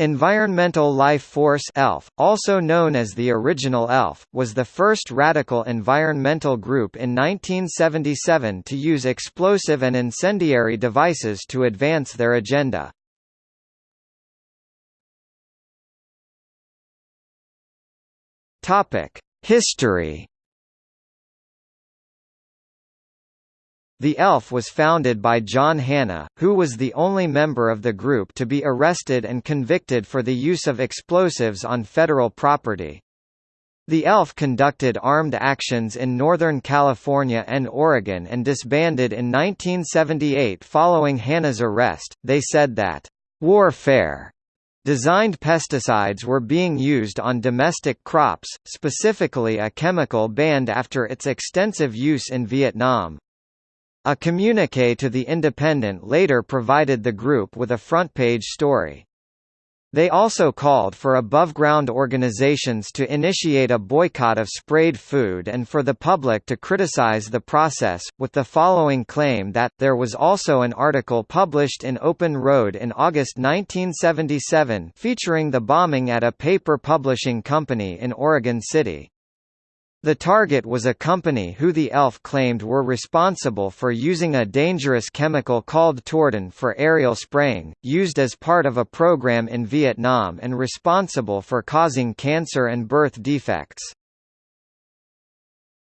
Environmental Life Force ELF, also known as the original ELF, was the first radical environmental group in 1977 to use explosive and incendiary devices to advance their agenda. History The ELF was founded by John Hanna, who was the only member of the group to be arrested and convicted for the use of explosives on federal property. The ELF conducted armed actions in Northern California and Oregon and disbanded in 1978 following Hanna's arrest. They said that, warfare designed pesticides were being used on domestic crops, specifically a chemical banned after its extensive use in Vietnam. A communique to The Independent later provided the group with a front-page story. They also called for above-ground organizations to initiate a boycott of sprayed food and for the public to criticize the process, with the following claim that, there was also an article published in Open Road in August 1977 featuring the bombing at a paper publishing company in Oregon City. The target was a company who the ELF claimed were responsible for using a dangerous chemical called Tordon for aerial spraying, used as part of a program in Vietnam and responsible for causing cancer and birth defects.